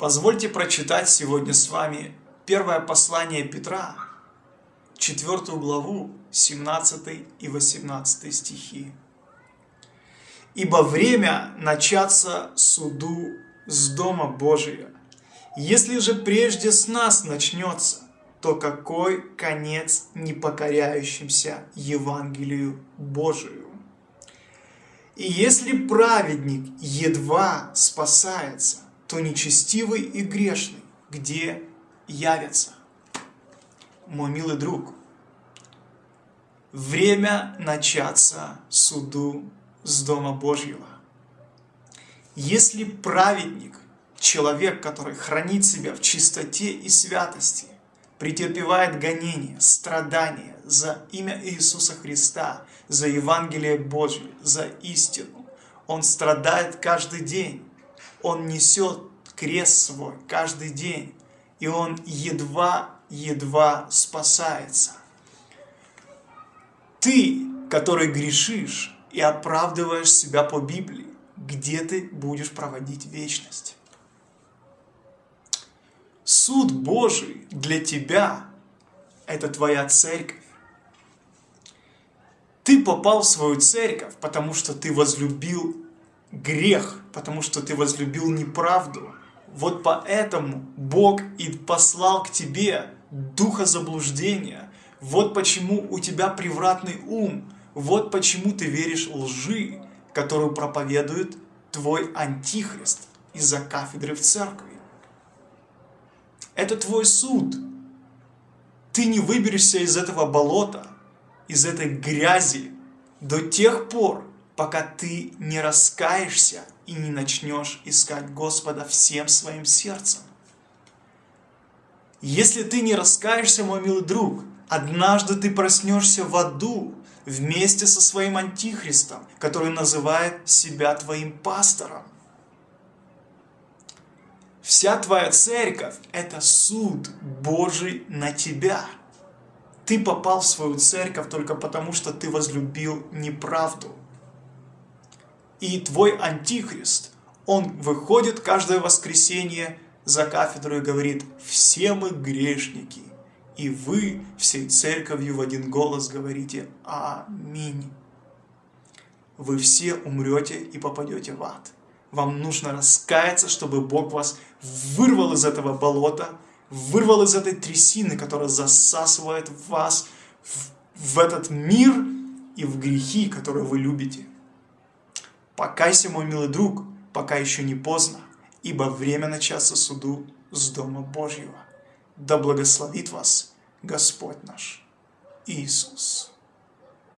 Позвольте прочитать сегодня с вами первое послание Петра, четвертую главу, 17 и 18 стихи. «Ибо время начаться суду с Дома Божия. Если же прежде с нас начнется, то какой конец непокоряющимся Евангелию Божию? И если праведник едва спасается, то нечестивый и грешный где явятся? Мой милый друг, время начаться суду с Дома Божьего. Если праведник, человек, который хранит себя в чистоте и святости, претерпевает гонения, страдания за имя Иисуса Христа, за Евангелие Божье, за истину. Он страдает каждый день. Он несет крест свой каждый день. И он едва-едва спасается. Ты, который грешишь и оправдываешь себя по Библии, где ты будешь проводить вечность? Суд Божий для тебя – это твоя церковь. Ты попал в свою церковь, потому что ты возлюбил грех, потому что ты возлюбил неправду. Вот поэтому Бог и послал к тебе духа заблуждения. Вот почему у тебя превратный ум. Вот почему ты веришь лжи, которую проповедует твой антихрист из-за кафедры в церкви. Это твой суд. Ты не выберешься из этого болота, из этой грязи до тех пор, пока ты не раскаешься и не начнешь искать Господа всем своим сердцем. Если ты не раскаешься, мой милый друг, однажды ты проснешься в аду вместе со своим антихристом, который называет себя твоим пастором. Вся твоя церковь – это суд Божий на тебя. Ты попал в свою церковь только потому, что ты возлюбил неправду. И твой антихрист, он выходит каждое воскресенье за кафедру и говорит, все мы грешники, и вы всей церковью в один голос говорите «Аминь». Вы все умрете и попадете в ад. Вам нужно раскаяться, чтобы Бог вас вырвал из этого болота, вырвал из этой трясины, которая засасывает вас в, в этот мир и в грехи, которые вы любите. Покайся, мой милый друг, пока еще не поздно, ибо время начаться суду с Дома Божьего. Да благословит вас Господь наш Иисус.